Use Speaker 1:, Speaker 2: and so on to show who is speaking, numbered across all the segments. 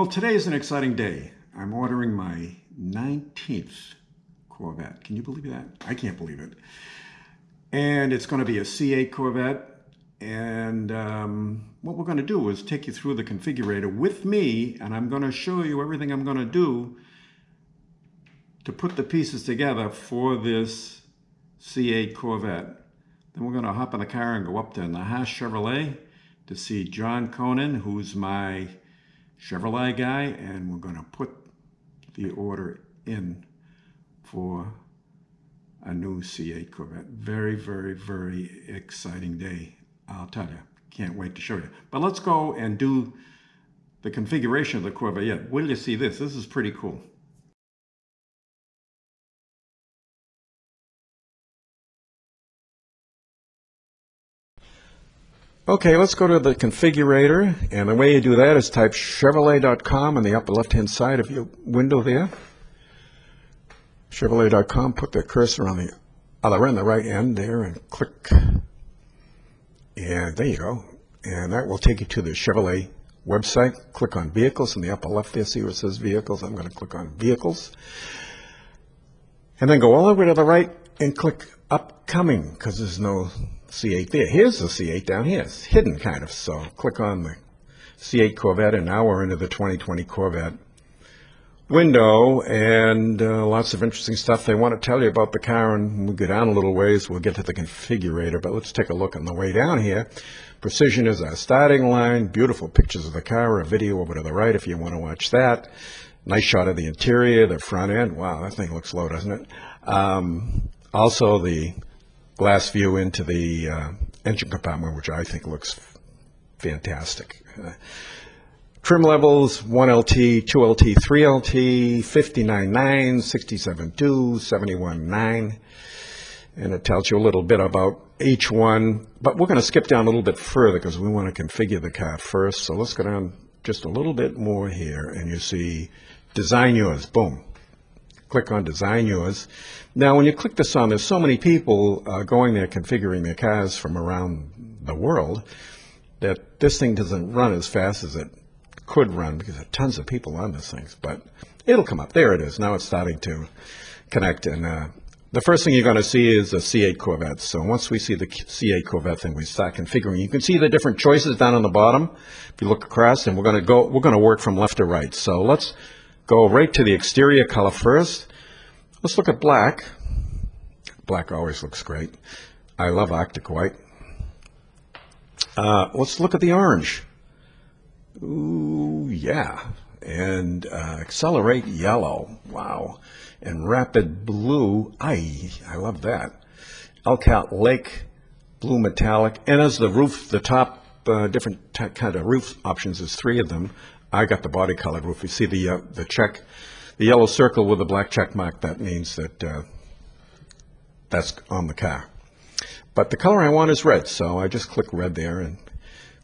Speaker 1: Well, today is an exciting day. I'm ordering my 19th Corvette. Can you believe that? I can't believe it. And it's going to be a C8 Corvette. And um, what we're going to do is take you through the configurator with me, and I'm going to show you everything I'm going to do to put the pieces together for this C8 Corvette. Then we're going to hop in the car and go up to Nahash Chevrolet to see John Conan, who's my Chevrolet guy, and we're going to put the order in for a new C8 Corvette. Very, very, very exciting day. I'll tell you. Can't wait to show you. But let's go and do the configuration of the Corvette. Wait till you see this. This is pretty cool. Okay, let's go to the configurator. And the way you do that is type Chevrolet.com on the upper left-hand side of your window there. Chevrolet.com, put the cursor on the other end, the right end there, and click. And there you go. And that will take you to the Chevrolet website. Click on Vehicles in the upper left there. See where it says Vehicles? I'm going to click on Vehicles. And then go all the way to the right and click Upcoming, because there's no C8 there. Here's the C8 down here. It's hidden kind of. So click on the C8 Corvette, and now we're into the 2020 Corvette window, and uh, lots of interesting stuff they want to tell you about the car. And when we go down a little ways, we'll get to the configurator. But let's take a look on the way down here. Precision is our starting line. Beautiful pictures of the car. A video over to the right if you want to watch that. Nice shot of the interior, the front end. Wow, that thing looks low, doesn't it? Um, also, the glass view into the uh, engine compartment, which I think looks fantastic. Uh, trim levels 1LT, 2LT, 3LT, 59.9, 67.2, 71.9. And it tells you a little bit about each one. But we're going to skip down a little bit further because we want to configure the car first. So let's go down just a little bit more here. And you see design yours. Boom click on Design Yours. Now, when you click this on, there's so many people uh, going there configuring their cars from around the world that this thing doesn't run as fast as it could run because there are tons of people on this thing. But it'll come up. There it is. Now it's starting to connect. And uh, the first thing you're going to see is a C8 Corvette. So once we see the C8 Corvette thing, we start configuring. You can see the different choices down on the bottom. If you look across, and we're going to go, we're going to work from left to right. So let's go right to the exterior color first. Let's look at black. Black always looks great. I love Arctic white. Uh, let's look at the orange. Ooh, yeah. And uh, accelerate yellow. Wow. And rapid blue. I I love that. Elkhart Lake blue metallic. And as the roof, the top uh, different kind of roof options, there's three of them. I got the body colored roof. You see the uh, the check, the yellow circle with the black check mark. That means that uh, that's on the car. But the color I want is red, so I just click red there, and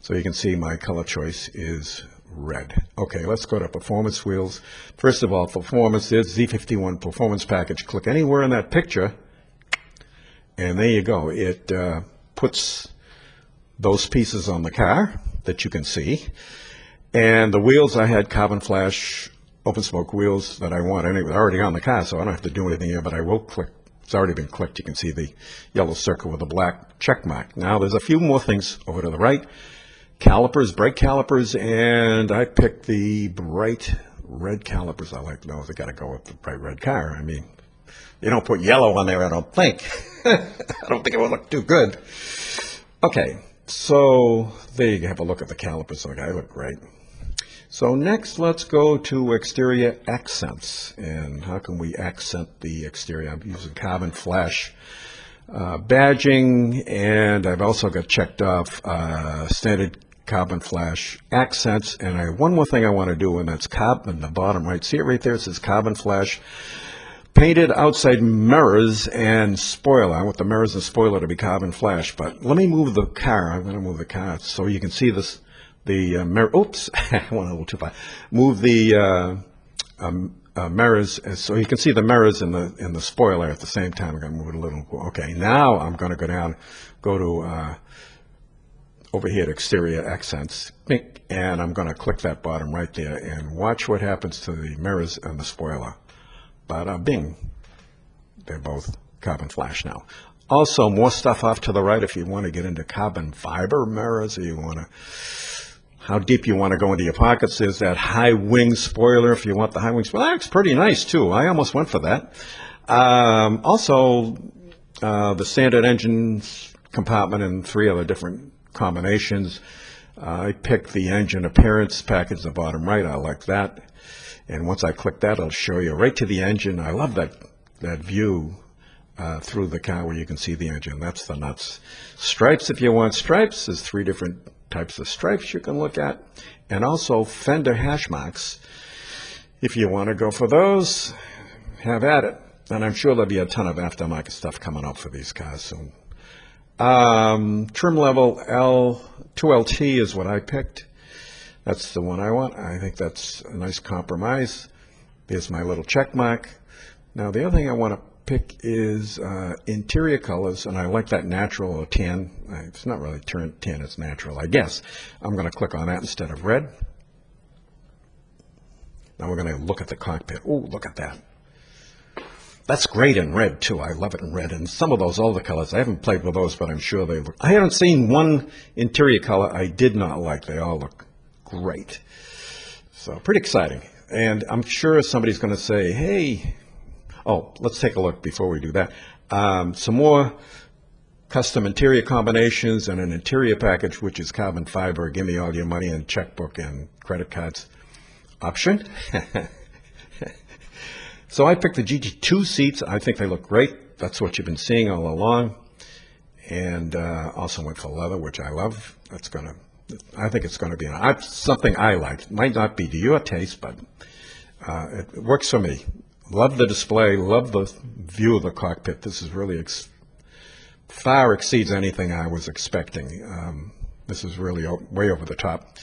Speaker 1: so you can see my color choice is red. Okay, let's go to performance wheels. First of all, performance is Z51 performance package. Click anywhere in that picture, and there you go. It uh, puts those pieces on the car that you can see. And the wheels, I had carbon flash open spoke wheels that I want anyway. They're already on the car, so I don't have to do anything here, but I will click. It's already been clicked. You can see the yellow circle with the black check mark. Now there's a few more things over to the right. Calipers, brake calipers, and I picked the bright red calipers. I like those. I got to go with the bright red car. I mean, you don't put yellow on there, I don't think. I don't think it would look too good. Okay, so there you have a look at the calipers. Okay, they look great. So next, let's go to exterior accents. And how can we accent the exterior? I'm using carbon flash uh, badging, and I've also got checked off uh, standard carbon flash accents. And I, one more thing I want to do, and that's carbon, the bottom right. See it right there? It says carbon flash. Painted outside mirrors and spoiler. I want the mirrors and spoiler to be carbon flash. But let me move the car. I'm going to move the car so you can see this the uh, mirror. Oops, I went a little too far. Move the uh, um, uh, mirrors so you can see the mirrors in the in the spoiler at the same time. I'm going to move it a little. Okay, now I'm going to go down, go to uh, over here at exterior accents, and I'm going to click that bottom right there and watch what happens to the mirrors and the spoiler. Bada bing. They're both carbon flash now. Also, more stuff off to the right if you want to get into carbon fiber mirrors or you want to, how deep you want to go into your pockets. There's that high wing spoiler if you want the high wing spoiler. That's pretty nice too. I almost went for that. Um, also, uh, the standard engines compartment and three other different combinations. Uh, I picked the engine appearance package, the bottom right. I like that. And once I click that, it'll show you right to the engine. I love that, that view uh, through the car where you can see the engine. That's the nuts. Stripes, if you want stripes, there's three different types of stripes you can look at. And also fender hash marks. If you want to go for those, have at it. And I'm sure there'll be a ton of aftermarket stuff coming up for these cars soon. Um, trim level L, 2LT is what I picked. That's the one I want. I think that's a nice compromise. There's my little check mark. Now the other thing I want to pick is uh, interior colors, and I like that natural or tan. It's not really tan, it's natural, I guess. I'm going to click on that instead of red. Now we're going to look at the cockpit. Oh, look at that. That's great in red too. I love it in red. And some of those other colors, I haven't played with those, but I'm sure they look. I haven't seen one interior color I did not like. They all look great. So pretty exciting. And I'm sure somebody's going to say, hey, oh, let's take a look before we do that. Um, some more custom interior combinations and an interior package, which is carbon fiber. Give me all your money and checkbook and credit cards option. So I picked the GT2 seats. I think they look great. That's what you've been seeing all along. And uh, also went for leather, which I love. That's going to, I think it's going to be an, something I like. Might not be to your taste, but uh, it, works for me. Love the display. Love the view of the cockpit. This is really ex- far exceeds anything I was expecting. Um, this is really way over the top.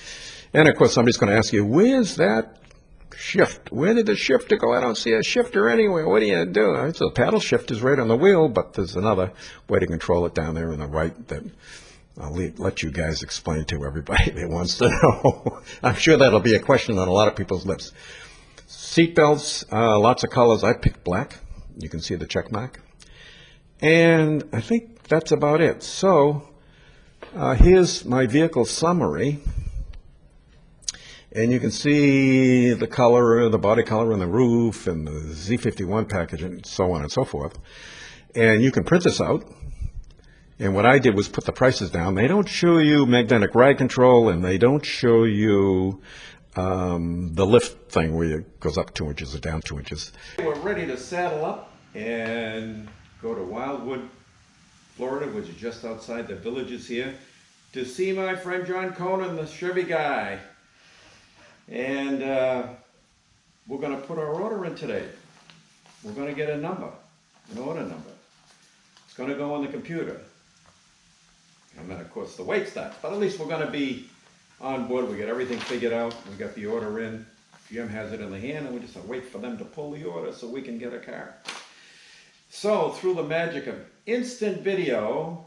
Speaker 1: And of course, somebody's going to ask you, where's that shift. Where did the shifter go? I don't see a shifter anywhere. What do you do? So the paddle shift is right on the wheel, but there's another way to control it down there on the right that I'll let you guys explain to everybody that wants to know. I'm sure that'll be a question on a lot of people's lips. Seat belts, uh, lots of colors. I picked black. You can see the check mark. And I think that's about it. So uh, here's my vehicle summary. And you can see the color, the body color on the roof and the Z51 package and so on and so forth. And you can print this out. And what I did was put the prices down. They don't show you magnetic ride control and they don't show you um, the lift thing where it goes up two inches or down two inches. We're ready to saddle up and go to Wildwood, Florida, which is just outside the villages here, to see my friend John Conan, the Chevy guy. And uh, we're going to put our order in today. We're going to get a number, an order number. It's going to go on the computer. And then, of course, the wait starts. But at least we're going to be on board. We got everything figured out. We got the order in. Jim has it in the hand, and we just wait for them to pull the order so we can get a car. So, through the magic of instant video,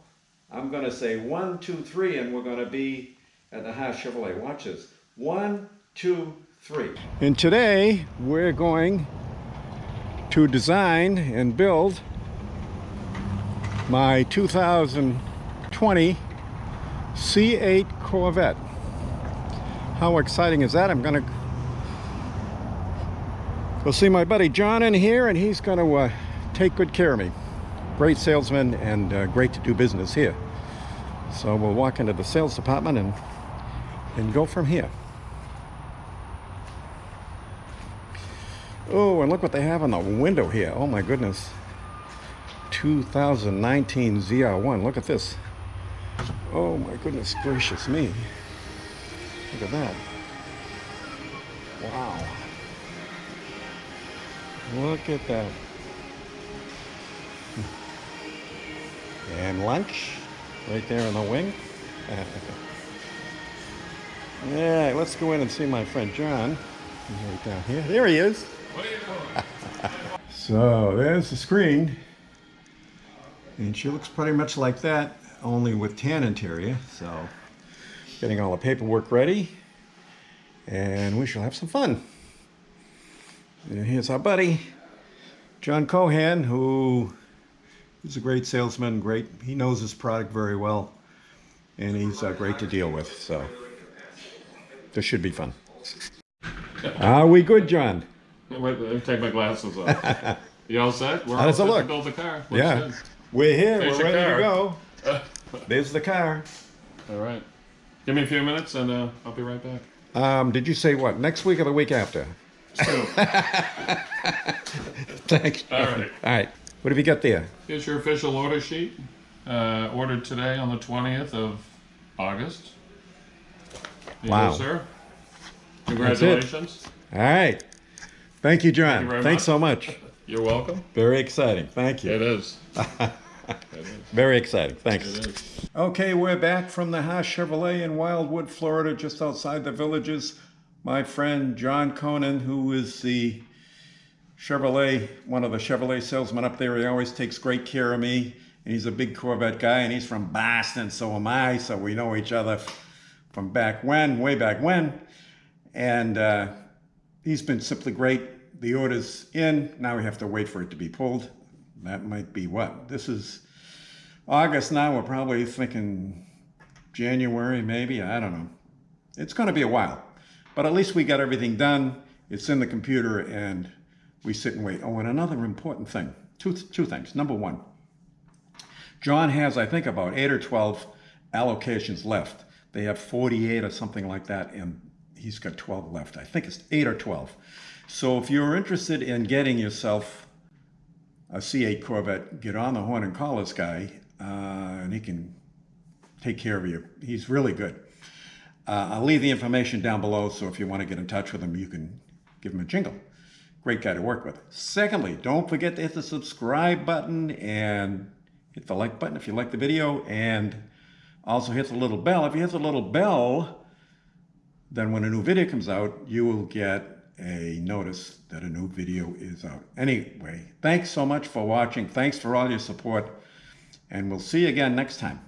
Speaker 1: I'm going to say one, two, three, and we're going to be at the Haas Chevrolet. Watch this. One, two, three. And today we're going to design and build my 2020 C8 Corvette. How exciting is that? I'm gonna go see my buddy John in here and he's gonna uh, take good care of me. Great salesman and uh, great to do business here. So we'll walk into the sales department and, and go from here. Oh, and look what they have on the window here. Oh my goodness. 2019 ZR1. Look at this. Oh my goodness gracious me. Look at that. Wow. Look at that. And lunch right there in the wing. yeah, let's go in and see my friend John. He's right down here. There he is. so there's the screen. And she looks pretty much like that, only with tan interior. So getting all the paperwork ready, and we shall have some fun. And here's our buddy, John Cohan, who is a great salesman, great, he knows his product very well, and he's uh, great to deal with, so this should be fun. Are we good, John?
Speaker 2: Wait, let me take my glasses off. you all set? We're
Speaker 1: How does it look?
Speaker 2: to build the car. Looks
Speaker 1: Yeah.
Speaker 2: good.
Speaker 1: We're here,
Speaker 2: There's
Speaker 1: we're ready to
Speaker 2: car.
Speaker 1: go. There's the car.
Speaker 2: All right. Give me a few minutes and uh, I'll be right back.
Speaker 1: Um, did you say what, next week or the week after?
Speaker 2: So,
Speaker 1: Thanks.
Speaker 2: all right.
Speaker 1: All right, what have you got there?
Speaker 2: Here's your official order sheet. Uh, ordered today on the 20th of August. There
Speaker 1: Wow.
Speaker 2: You sir. Congratulations.
Speaker 1: All right. Thank you, John.
Speaker 2: you very
Speaker 1: Thanks
Speaker 2: much.
Speaker 1: so much.
Speaker 2: You're welcome.
Speaker 1: Very exciting. Thank you.
Speaker 2: It is. it is.
Speaker 1: Very exciting. Thanks. Okay, we're back from the Haas Chevrolet in Wildwood, Florida, just outside the villages. My friend John Conan, who is the Chevrolet, one of the Chevrolet salesmen up there, he always takes great care of me. And he's a big Corvette guy, and he's from Boston, so am I, so we know each other from back when, way back when. And uh, he's been simply great. The order's in. Now we have to wait for it to be pulled. That might be what? This is August now. We're probably thinking January, maybe. I don't know. It's going to be a while. But at least we got everything done. It's in the computer and we sit and wait. Oh, and another important thing. Two, two things. Number one, John has, I think, about eight or 12 allocations left. They have 48 or something like that, and he's got 12 left. I think it's eight or 12. So if you're interested in getting yourself a C8 Corvette, get on the horn and call this guy, uh, and he can take care of you. He's really good. Uh, I'll leave the information down below, so if you want to get in touch with him, you can give him a jingle. Great guy to work with. Secondly, don't forget to hit the subscribe button and hit the like button if you like the video, and also hit the little bell. If you hit the little bell, then when a new video comes out, you will get a notice that a new video is out. Anyway, thanks so much for watching. Thanks for all your support, and we'll see you again next time.